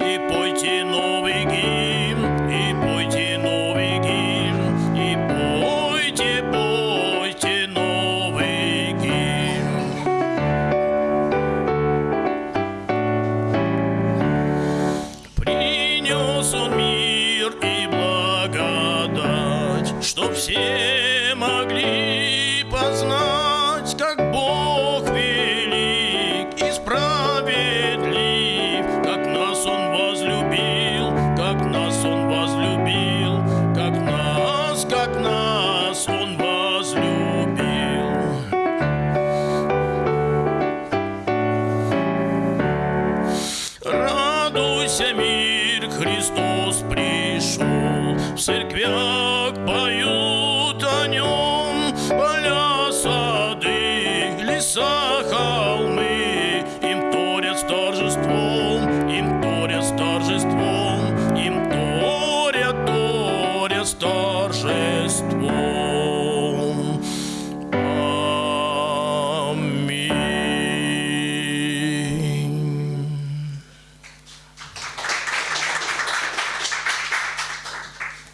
и пойте новый и пойте новый и пойте, пойте новый. Принес он мир и благодать, чтоб все могли нас Он возлюбил. Радуйся, мир, Христос пришел в церквях. торжеством.